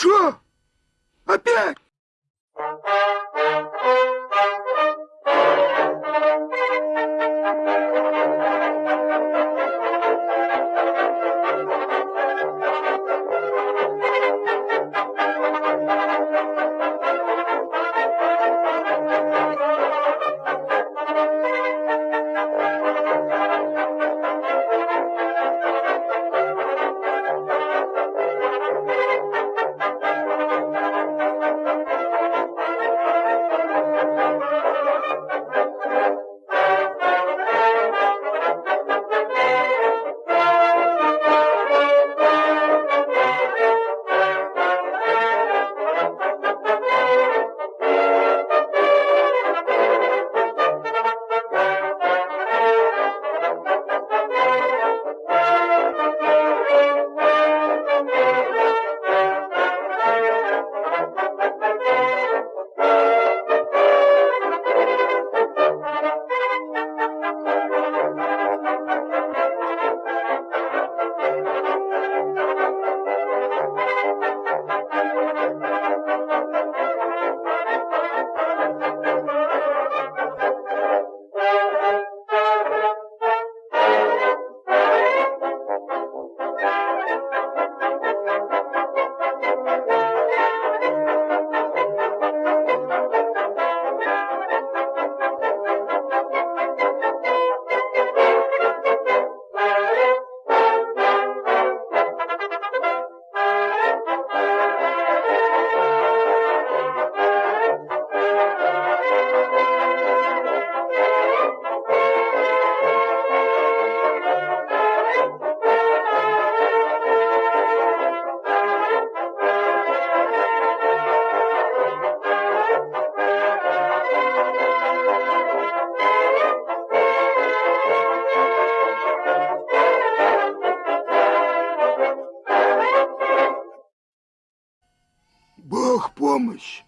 Что? Опять? Babamış.